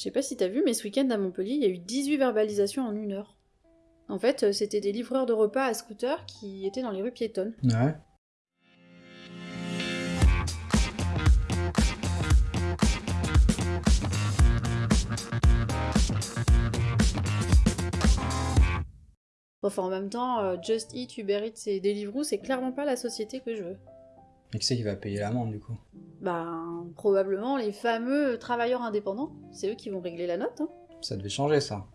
Je sais pas si t'as vu, mais ce week-end à Montpellier, il y a eu 18 verbalisations en une heure. En fait, euh, c'était des livreurs de repas à scooter qui étaient dans les rues piétonnes. Ouais. Enfin, en même temps, euh, Just Eat, Uber Eats et Deliveroo, c'est clairement pas la société que je veux. Et qui c'est qui va payer l'amende du coup? Ben, probablement les fameux travailleurs indépendants. C'est eux qui vont régler la note. Hein. Ça devait changer ça.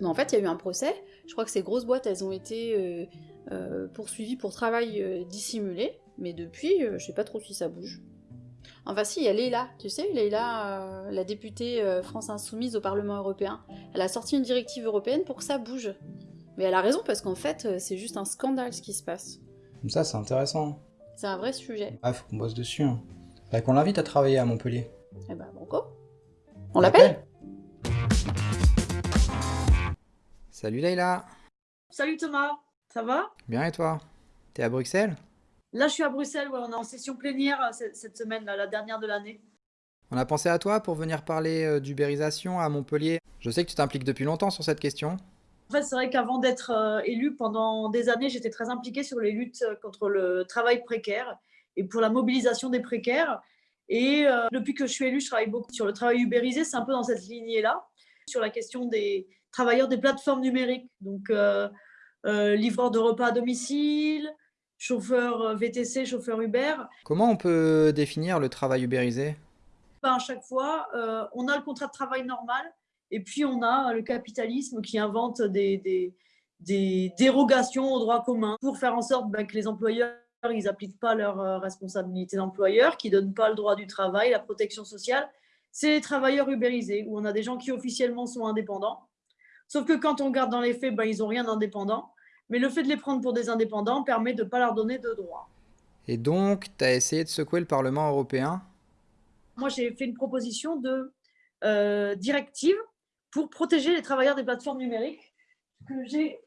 Mais en fait, il y a eu un procès. Je crois que ces grosses boîtes, elles ont été euh, euh, poursuivies pour travail euh, dissimulé. Mais depuis, je sais pas trop si ça bouge. Enfin si, il y a Leila, tu sais, Leila, la députée France Insoumise au Parlement Européen. Elle a sorti une directive européenne pour que ça bouge. Mais elle a raison parce qu'en fait, c'est juste un scandale ce qui se passe. Comme ça, c'est intéressant. C'est un vrai sujet. Ah, faut qu'on bosse dessus. Hein. Faudrait qu'on l'invite à travailler à Montpellier. Eh ben, banco. On l'appelle Salut Leïla Salut Thomas, ça va? Bien et toi? T'es à Bruxelles? Là, je suis à Bruxelles, ouais, on est en session plénière euh, cette, cette semaine, là, la dernière de l'année. On a pensé à toi pour venir parler euh, d'ubérisation à Montpellier. Je sais que tu t'impliques depuis longtemps sur cette question. En fait, c'est vrai qu'avant d'être euh, élue, pendant des années, j'étais très impliquée sur les luttes euh, contre le travail précaire et pour la mobilisation des précaires. Et euh, depuis que je suis élue, je travaille beaucoup sur le travail ubérisé, c'est un peu dans cette lignée-là, sur la question des travailleurs des plateformes numériques, donc euh, euh, livreurs de repas à domicile, chauffeurs VTC, chauffeurs Uber. Comment on peut définir le travail ubérisé? Ben, à chaque fois, on a le contrat de travail normal et puis on a le capitalisme qui invente des, des- des dérogations au droit commun pour faire en sorte ben, que les employeurs ils n'appliquent pas leurs euh, responsabilités d'employeur, qui ne donnent pas le droit du travail, la protection sociale. C'est les travailleurs ubérisés, où on a des gens qui officiellement sont indépendants. Sauf que quand on regarde dans les faits, ben, ils n'ont rien d'indépendant. Mais le fait de les prendre pour des indépendants permet de ne pas leur donner de droits. Et donc, t'as essayé de secouer le Parlement européen? Moi, j'ai fait une proposition de euh, directive pour protéger les travailleurs des plateformes numériques que j'ai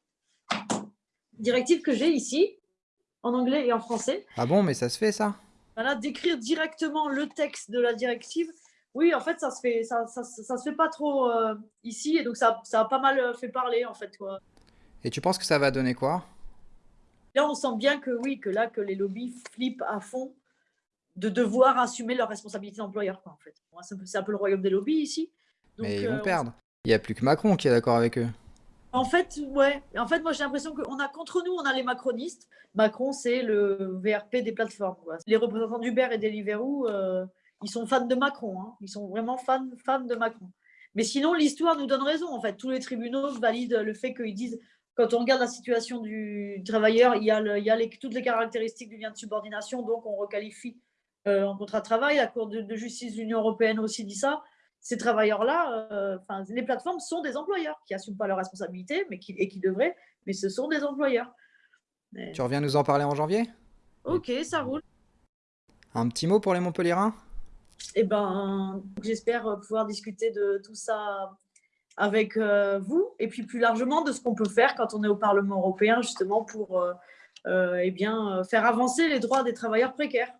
directive que j'ai ici en anglais et en français. Ah bon, mais ça se fait ça? Voilà, d'écrire directement le texte de la directive. Oui, en fait, ça se fait, ça, ça, ça se fait pas trop euh, ici et donc ça, ça a pas mal euh, fait parler en fait. Quoi. Et tu penses que ça va donner quoi? Là, on sent bien que oui, que là, que les lobbies flippent à fond de devoir assumer leurs responsabilités d'employeur. En fait, c'est un peu- c'est un peu le royaume des lobbies ici. Donc, Mais ils euh, vont on perdre. Il n'y a plus que Macron qui est d'accord avec eux. En fait, ouais. En fait, moi, j'ai l'impression qu'on a contre nous, on a les macronistes. Macron, c'est le VRP des plateformes. Les représentants d'Uber et Deliveroo, euh, ils sont fans de Macron. hein. Ils sont vraiment fans, fans de Macron. Mais sinon, l'histoire nous donne raison. En fait, tous les tribunaux valident le fait qu'ils disent, quand on regarde la situation du travailleur, il y a, toutes les caractéristiques du lien de subordination, donc on requalifie euh, en contrat de travail. La Cour de justice de l'Union européenne aussi dit ça ces travailleurs-là, euh, enfin, les plateformes sont des employeurs qui n'assument pas leurs responsabilités mais qui, et qui devraient, mais ce sont des employeurs. Mais- Tu reviens nous en parler en janvier? Ok, ça roule. Un petit mot pour les Montpelliérains Eh ben, j'espère pouvoir discuter de tout ça avec euh, vous et puis plus largement de ce qu'on peut faire quand on est au Parlement européen justement pour euh, euh, eh bien, faire avancer les droits des travailleurs précaires.